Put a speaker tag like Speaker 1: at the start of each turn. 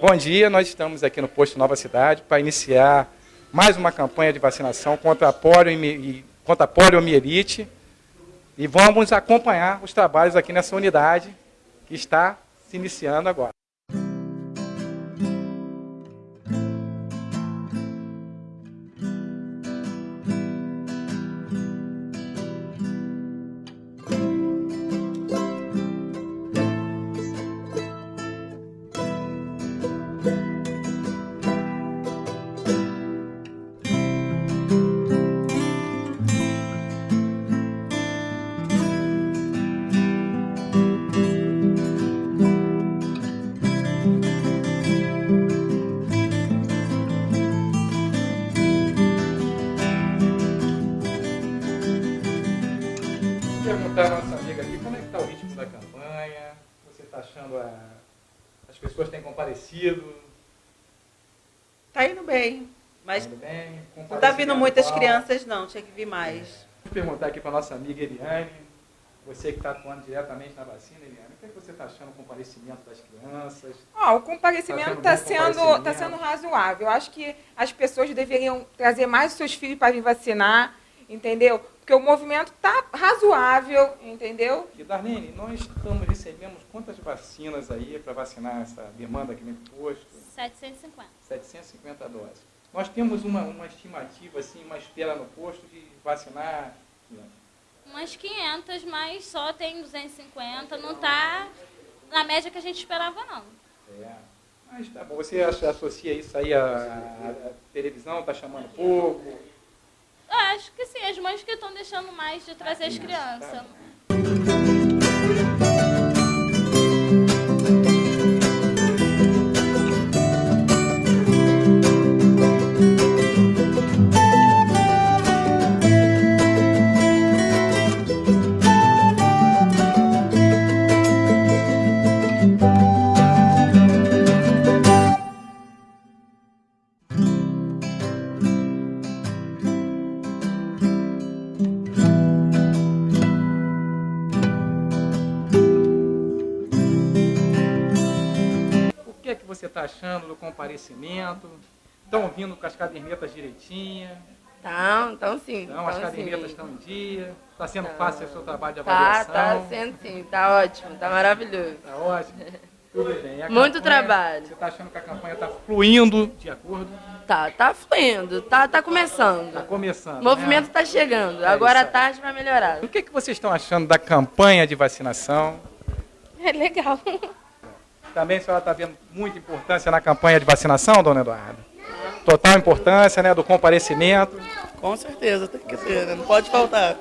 Speaker 1: Bom dia, nós estamos aqui no posto Nova Cidade para iniciar mais uma campanha de vacinação contra a, poliomielite e vamos acompanhar os trabalhos aqui nessa unidade que está se iniciando agora. As pessoas têm comparecido?
Speaker 2: Está indo bem, mas
Speaker 1: tá indo bem,
Speaker 2: não está vindo muitas crianças não, tinha que vir mais.
Speaker 1: Vou perguntar aqui para a nossa amiga Eliane, você que está atuando diretamente na vacina, Eliane, o que, é que você está achando do comparecimento das crianças?
Speaker 3: Ah, o comparecimento está sendo, tá sendo, tá sendo razoável. Eu acho que as pessoas deveriam trazer mais os seus filhos para vir vacinar, entendeu? Porque o movimento está razoável, entendeu?
Speaker 1: E Darlene, nós estamos, recebemos quantas vacinas aí para vacinar essa demanda aqui no posto?
Speaker 4: 750.
Speaker 1: 750 doses. Nós temos uma, uma estimativa, assim, uma espera no posto de vacinar?
Speaker 4: Umas 500, mas só tem 250, não está na média que a gente esperava, não.
Speaker 1: É. Mas tá bom. Você associa isso aí à, à televisão, está chamando pouco?
Speaker 4: Acho que sim, as mães que estão deixando mais de trazer as crianças.
Speaker 1: Você está achando do comparecimento? Estão vindo com as cadernetas direitinhas?
Speaker 2: Estão, estão sim.
Speaker 1: Então, as cadernetas estão em dia? Está sendo
Speaker 2: tão.
Speaker 1: fácil o seu trabalho de
Speaker 2: tá,
Speaker 1: avaliação?
Speaker 2: Tá, está sendo sim. Está ótimo, está maravilhoso.
Speaker 1: Está ótimo? Tudo bem.
Speaker 2: Muito campanha, trabalho.
Speaker 1: Você está achando que a campanha está fluindo de acordo?
Speaker 2: Tá, tá fluindo, tá, tá começando.
Speaker 1: Está começando.
Speaker 2: O movimento está né? chegando. É Agora a tarde vai melhorar.
Speaker 1: O que, que vocês estão achando da campanha de vacinação?
Speaker 4: É legal.
Speaker 1: Também a senhora está vendo muita importância na campanha de vacinação, dona Eduarda? Total importância, né, do comparecimento.
Speaker 5: Com certeza, tem que ter, né? não pode faltar.